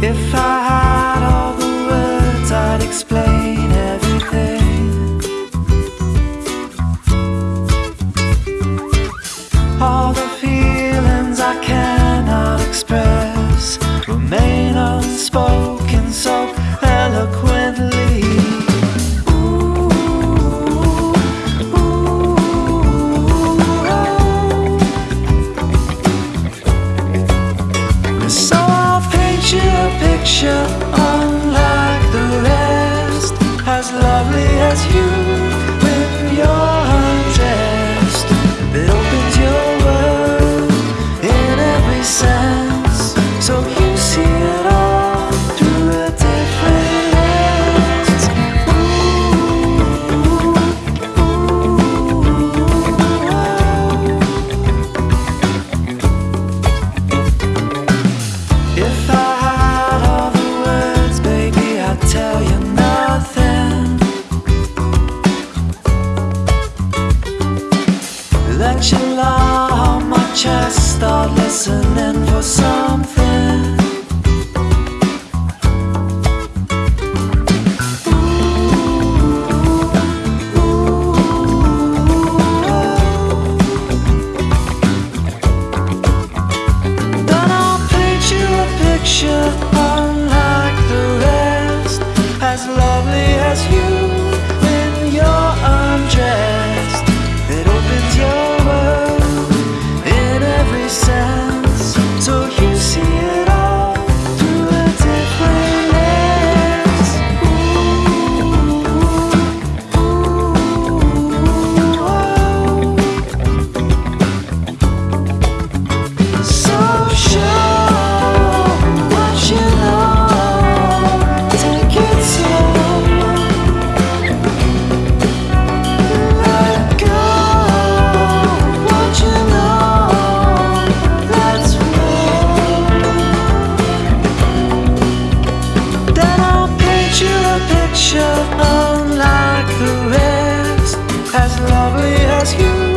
If I had all the words, I'd explain everything. All the feelings I cannot express remain unspoken, so eloquent. just start listening for something unlike the rest As lovely as you in your undress. a picture unlike the rest. As lovely as you